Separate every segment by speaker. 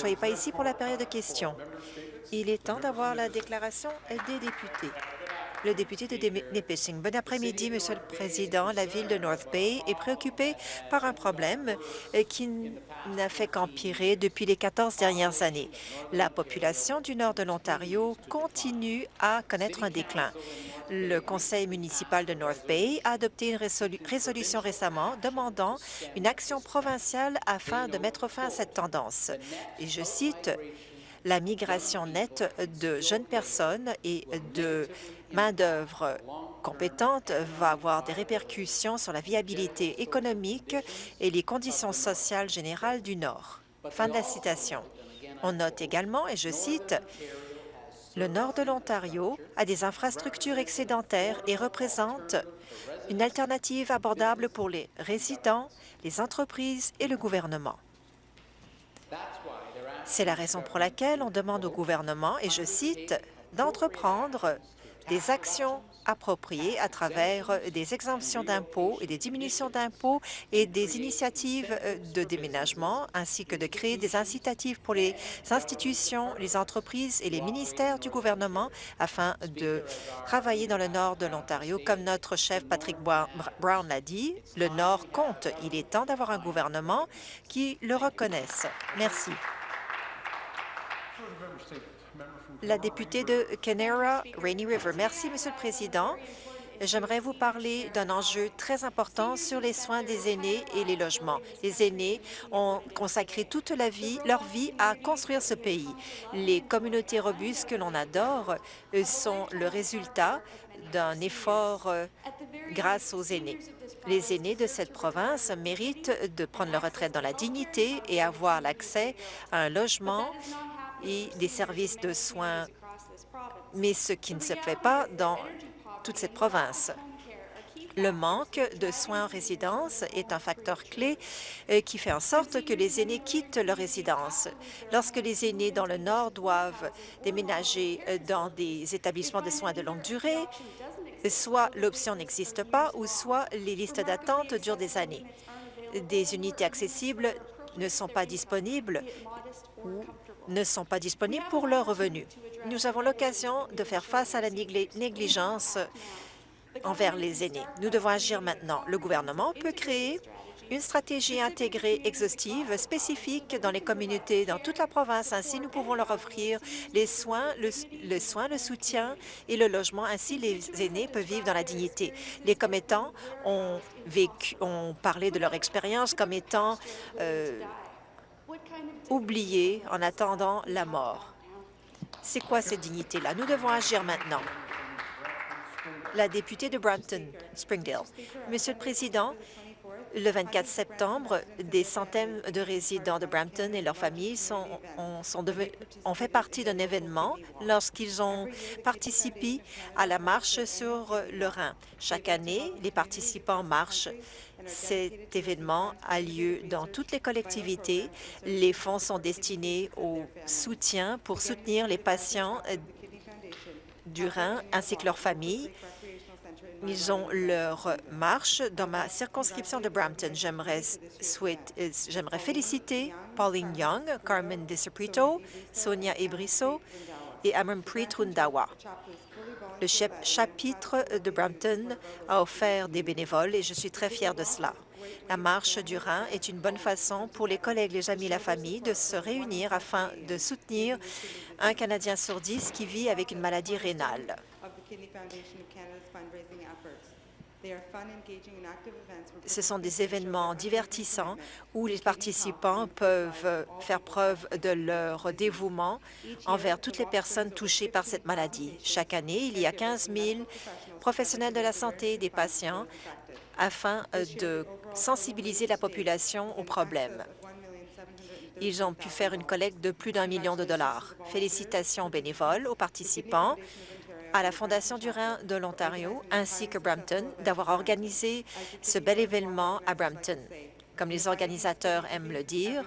Speaker 1: soyez pas ici pour la période de questions. Il est temps d'avoir la déclaration des députés. Le député de Nipissing. Bon après-midi, Monsieur le Président. La ville de North Bay est préoccupée par un problème euh, qui n'a fait qu'empirer depuis les 14 dernières années. La population du nord de l'Ontario continue à connaître un déclin. Le conseil municipal de North Bay a adopté une résolution récemment demandant une action provinciale afin de mettre fin à cette tendance. Et je cite, la migration nette de jeunes personnes et de main-d'œuvre compétente va avoir des répercussions sur la viabilité économique et les conditions sociales générales du Nord. Fin de la citation. On note également, et je cite, le nord de l'Ontario a des infrastructures excédentaires et représente une alternative abordable pour les résidents, les entreprises et le gouvernement. C'est la raison pour laquelle on demande au gouvernement, et je cite, d'entreprendre des actions appropriées à travers des exemptions d'impôts et des diminutions d'impôts et des initiatives euh, de déménagement, ainsi que de créer des incitatifs pour les institutions, les entreprises et les ministères du gouvernement afin de travailler dans le nord de l'Ontario. Comme notre chef Patrick Brown l'a dit, le Nord compte. Il est temps d'avoir un gouvernement qui le reconnaisse. Merci. La députée de Kenera, Rainy River. Merci, Monsieur le Président. J'aimerais vous parler d'un enjeu très important sur les soins des aînés et les logements. Les aînés ont consacré toute leur vie à construire ce pays. Les communautés robustes que l'on adore sont le résultat d'un effort euh, grâce aux aînés. Les aînés de cette province méritent de prendre leur retraite dans la dignité et avoir l'accès à un logement et des services de soins, mais ce qui ne se fait pas dans toute cette province. Le manque de soins en résidence est un facteur clé euh, qui fait en sorte que les aînés quittent leur résidence. Lorsque les aînés dans le Nord doivent déménager euh, dans des établissements de soins de longue durée, soit l'option n'existe pas ou soit les listes d'attente durent des années. Des unités accessibles ne sont pas disponibles ou ne sont pas disponibles pour leurs revenus. Nous avons l'occasion de faire face à la négligence envers les aînés. Nous devons agir maintenant. Le gouvernement peut créer une stratégie intégrée exhaustive spécifique dans les communautés dans toute la province. Ainsi, nous pouvons leur offrir les soins, le, soutien et le logement. Ainsi, les aînés peuvent vivre dans la dignité. Les commettants ont parlé de leur expérience comme étant euh, oubliés en attendant la mort. C'est quoi cette dignité-là? Nous devons agir maintenant. La députée de Brampton, Springdale. Monsieur le Président, le 24 septembre, des centaines de résidents de Brampton et leurs familles ont, fait partie d'un événement lorsqu'ils ont participé à la marche sur le Rhin. Chaque année, les participants marchent. Cet événement a lieu dans toutes les collectivités. Les fonds sont destinés au soutien pour soutenir les patients du Rhin ainsi que leurs familles. Ils ont leur marche dans ma circonscription de Brampton. J'aimerais féliciter Pauline Young, Carmen DeSaprito, Sonia Ebriso et Amampreet Rundawa. Le chapitre de Brampton a offert des bénévoles et je suis très fière de cela. La marche du Rhin est une bonne façon pour les collègues, les amis, la famille de se réunir afin de soutenir un Canadien sur dix qui vit avec une maladie rénale. Ce sont des événements divertissants où les participants peuvent faire preuve de leur dévouement envers toutes les personnes touchées par cette maladie. Chaque année, il y a 15 000 professionnels de la santé et des patients afin de sensibiliser la population au problème. Ils ont pu faire une collecte de plus d'un million de dollars. Félicitations aux bénévoles, aux participants, à la Fondation du Rhin de l'Ontario ainsi que Brampton d'avoir organisé ce bel événement à Brampton. Comme les organisateurs aiment le dire,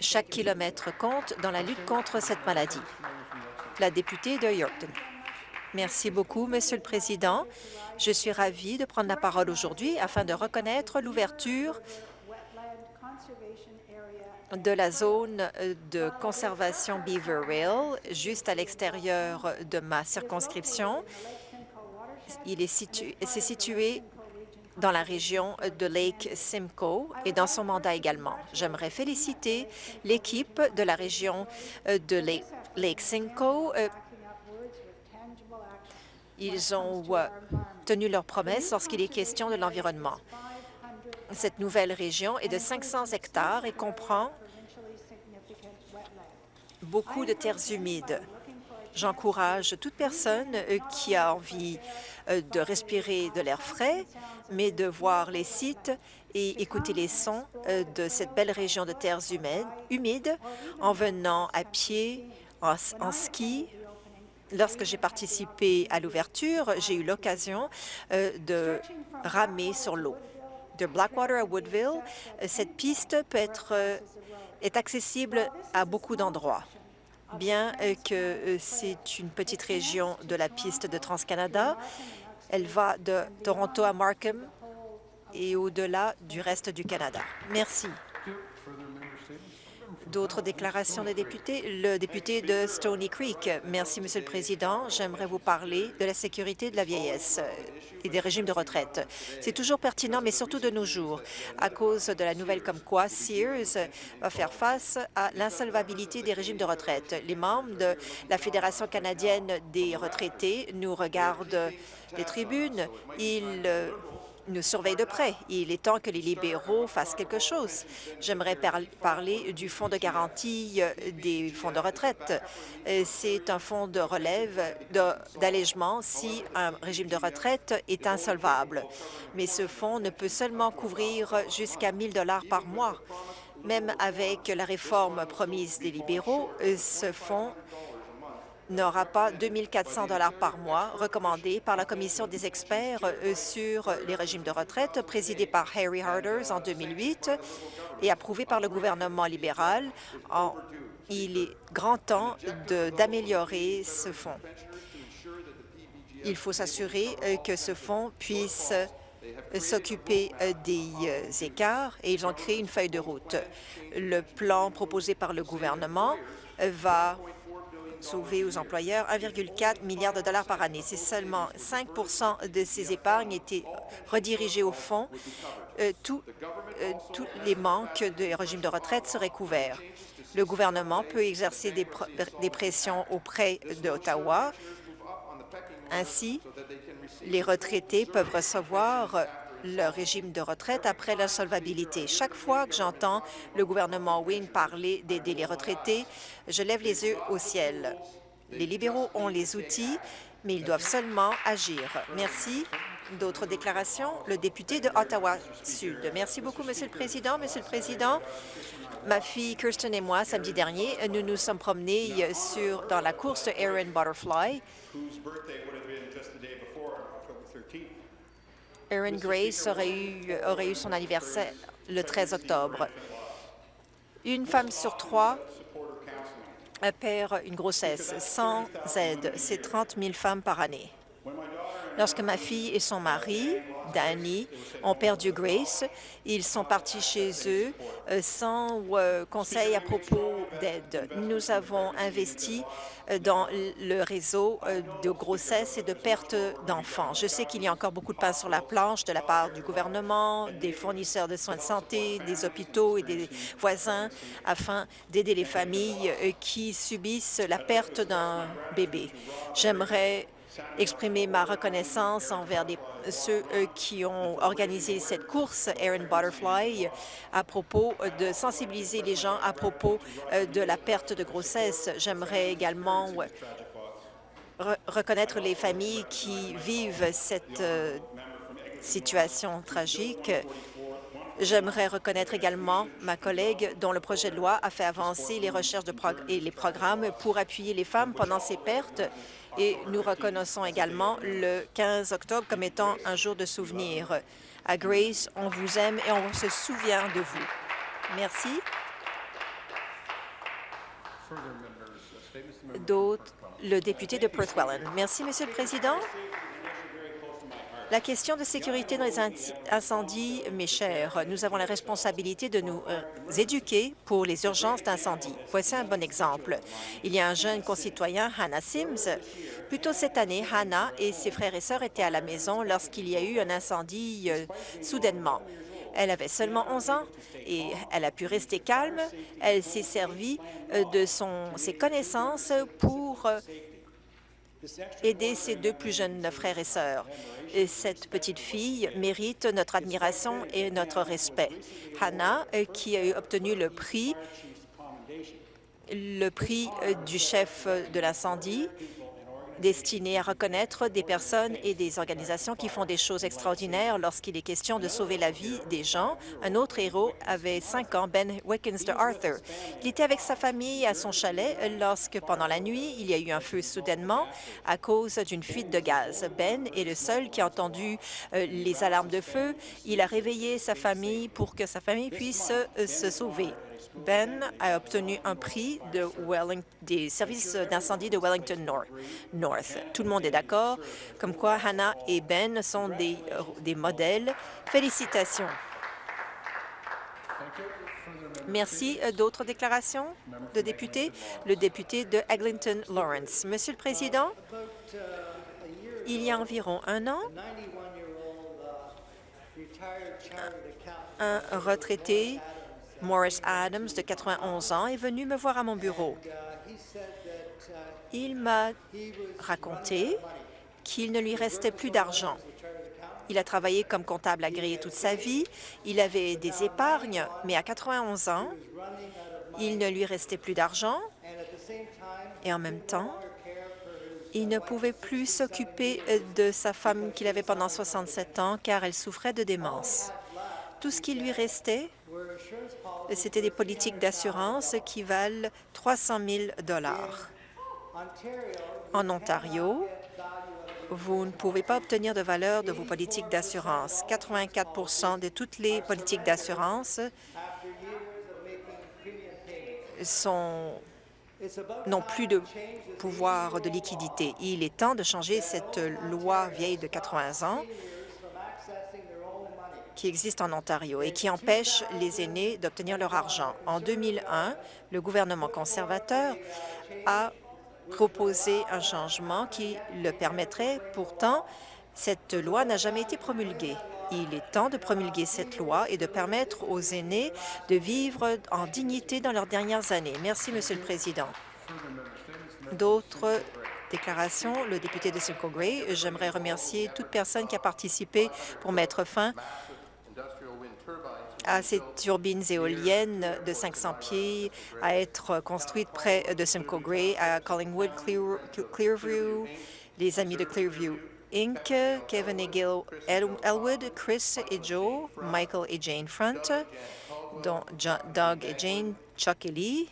Speaker 1: chaque kilomètre compte dans la lutte contre cette maladie. La députée de Yorkton. Merci beaucoup, Monsieur le Président. Je suis ravie de prendre la parole aujourd'hui afin de reconnaître l'ouverture de la zone de conservation Beaver Rail, juste à l'extérieur de ma circonscription. Il est situé, c'est situé dans la région de Lake Simcoe et dans son mandat également. J'aimerais féliciter l'équipe de la région de Lake, Lake Simcoe. Ils ont tenu leurs promesses lorsqu'il est question de l'environnement. Cette nouvelle région est de 500 hectares et comprend beaucoup de terres humides. J'encourage toute personne euh, qui a envie euh, de respirer de l'air frais, mais de voir les sites et écouter les sons euh, de cette belle région de terres humides en venant à pied, en, en ski. Lorsque j'ai participé à l'ouverture, j'ai eu l'occasion de ramer sur l'eau. Blackwater à Woodville, cette piste peut être est accessible à beaucoup d'endroits. Bien que euh, c'est une petite région de la piste de Trans-Canada, elle va de Toronto à Markham et au-delà du reste du Canada. Merci. D'autres déclarations des députés? Le député de Stony Creek. Merci, Monsieur le Président. J'aimerais vous parler de la sécurité de la vieillesse et des régimes de retraite. C'est toujours pertinent, mais surtout de nos jours, à cause de la nouvelle comme quoi Sears va faire face à l'insolvabilité des régimes de retraite. Les membres de la Fédération canadienne des retraités nous regardent des tribunes. Ils nous surveille de près. Il est temps que les libéraux fassent quelque chose. J'aimerais parler du fonds de garantie euh, des fonds de retraite. Euh, c'est un fonds de relève d'allègement si un régime de retraite est insolvable. Mais ce fonds ne peut seulement couvrir jusqu'à 1 000 par mois. Même avec la réforme promise des libéraux, euh, ce fonds n'aura pas 2 400 par mois recommandés par la Commission des experts euh, sur les régimes de retraite présidée par Harry Harders en 2008 et approuvé par le gouvernement libéral. il est grand temps d'améliorer ce fonds. Il faut s'assurer euh, que ce fonds puisse euh, s'occuper des écarts et ils ont créé une feuille de route. Le plan proposé par le gouvernement va sauver aux employeurs 1,4 milliard de dollars par année. Si seulement 5% de ces épargnes étaient redirigées au fonds, euh, euh, tous les manques de régime de retraite seraient couverts. Le gouvernement peut exercer des, des pressions auprès d'Ottawa. Ainsi, les retraités peuvent recevoir leur régime de retraite après l'insolvabilité. Chaque fois que j'entends le gouvernement Wynne parler d'aider les retraités, je lève les yeux au ciel. Les libéraux ont les outils, mais ils doivent seulement agir. Merci. D'autres déclarations? Le député de Ottawa-Sud. Merci beaucoup, Monsieur le Président. Monsieur le Président, ma fille Kirsten et moi, samedi dernier, nous nous sommes promenés sur, dans la course de Aaron Butterfly Erin Grace aurait eu, aurait eu son anniversaire le 13 octobre. Une femme sur trois perd une grossesse sans aide. C'est 30 000 femmes par année. Lorsque ma fille et son mari, Danny, ont perdu Grace, ils sont partis chez eux euh, sans euh, conseil à propos Nous avons investi euh, dans le réseau de grossesse et de perte d'enfants. Je sais qu'il y a encore beaucoup de pain sur la planche de la part du gouvernement, des fournisseurs de soins de santé, des hôpitaux et des voisins afin d'aider les familles qui subissent la perte d'un bébé. J'aimerais exprimer ma reconnaissance envers ceux euh, qui ont organisé cette course Aaron Butterfly à propos de sensibiliser les gens à propos euh, de la perte de grossesse. J'aimerais également reconnaître les familles qui vivent cette euh, situation tragique. J'aimerais reconnaître également ma collègue dont le projet de loi a fait avancer les recherches et les programmes pour appuyer les femmes pendant ces pertes et nous reconnaissons également le 15 octobre comme étant un jour de souvenir. À Grace, on vous aime et on se souvient de vous. Merci. D'autres, le député de Perth Welland. Merci, Monsieur le Président. La question de sécurité dans les incendies, mes chers, nous avons la responsabilité de nous euh, éduquer pour les urgences d'incendie. Voici un bon exemple. Il y a un jeune concitoyen, Hannah Sims. Plus tôt cette année, Hannah et ses frères et sœurs étaient à la maison lorsqu'il y a eu un incendie euh, soudainement. Elle avait seulement 11 ans et elle a pu rester calme. Elle s'est servie euh, de ses connaissances pour aider ses deux plus jeunes frères et sœurs. Et cette petite fille mérite notre admiration et notre respect. Hannah, euh, qui a obtenu le prix, le prix euh, du chef de l'incendie, destiné à reconnaître des personnes et des organisations qui font des choses extraordinaires lorsqu'il est question de sauver la vie des gens. Un autre héros avait cinq ans, Ben Wickens de Arthur. Il était avec sa famille à son chalet lorsque, pendant la nuit, il y a eu un feu soudainement à cause d'une fuite de gaz. Ben est le seul qui a entendu euh, les alarmes de feu. Il a réveillé sa famille pour que sa famille puisse euh, se sauver. Ben a obtenu un prix de des services d'incendie de Wellington North. Tout le monde est d'accord, comme quoi Hannah et Ben sont des, des modèles. Félicitations. Merci. Euh, d'autres déclarations de députés? Le député de Eglinton Lawrence. Monsieur le Président, il y a environ un an, un retraité Morris Adams, de 91 ans, est venu me voir à mon bureau. Il m'a raconté qu'il ne lui restait plus d'argent. Il a travaillé comme comptable agréé toute sa vie. Il avait des épargnes, mais à 91 ans, il ne lui restait plus d'argent et en même temps, il ne pouvait plus s'occuper de sa femme qu'il avait pendant 67 ans car elle souffrait de démence. Tout ce qui lui restait, c'était des politiques d'assurance qui valent 300 000 En Ontario, vous ne pouvez pas obtenir de valeur de vos politiques d'assurance. 84% de toutes les politiques d'assurance n'ont plus de pouvoir de liquidité. Il est temps de changer cette loi vieille de 80 ans qui existe en Ontario et qui empêche les aînés d'obtenir leur argent. En 2001, le gouvernement conservateur a proposé un changement qui le permettrait. Pourtant, cette loi n'a jamais été promulguée. Il est temps de promulguer cette loi et de permettre aux aînés de vivre en dignité dans leurs dernières années. Merci, Monsieur le Président. D'autres déclarations, le député de Simcoe Gray. J'aimerais remercier toute personne qui a participé pour mettre fin à ces turbines éoliennes de 500 pieds à être construites près de Simcoe Gray, à Collingwood, Clearview, les amis de Clearview Inc., Kevin et Gil Elwood, Chris et Joe, Michael et Jane Front, dont Doug et Jane, Chuck et Lee,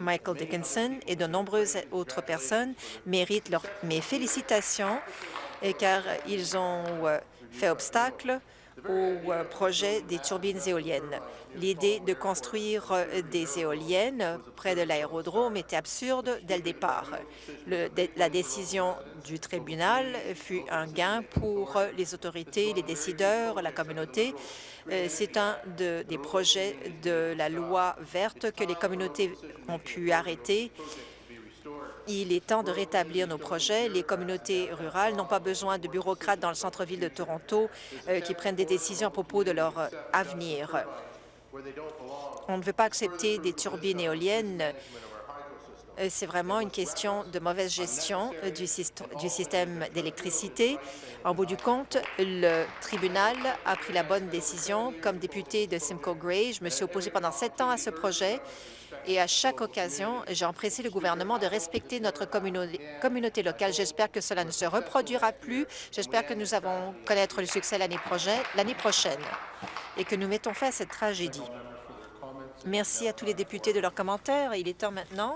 Speaker 1: Michael Dickinson et de nombreuses autres personnes méritent mes félicitations car ils ont euh, fait obstacle au euh, projet des turbines éoliennes. L'idée de construire euh, des éoliennes près de l'aérodrome était absurde dès le départ. la décision du tribunal fut un gain pour les autorités, les décideurs, la communauté. Euh, c'est un des projets de la loi verte que les communautés ont pu arrêter il est temps de rétablir nos projets. Les communautés rurales n'ont pas besoin de bureaucrates dans le centre-ville de Toronto euh, qui prennent des décisions à propos de leur euh, avenir. On ne veut pas accepter des turbines éoliennes. Euh, c'est vraiment une question de mauvaise gestion du, du système d'électricité. En bout du compte, le tribunal a pris la bonne décision. Comme député de Simcoe Gray, je me suis opposé pendant sept ans à ce projet et à chaque occasion, j'ai empressé le gouvernement de respecter notre communauté locale. J'espère que cela ne se reproduira plus. J'espère que nous allons connaître le succès l'année prochaine et que nous mettons fin à cette tragédie. Merci à tous les députés de leurs commentaires. Il est temps maintenant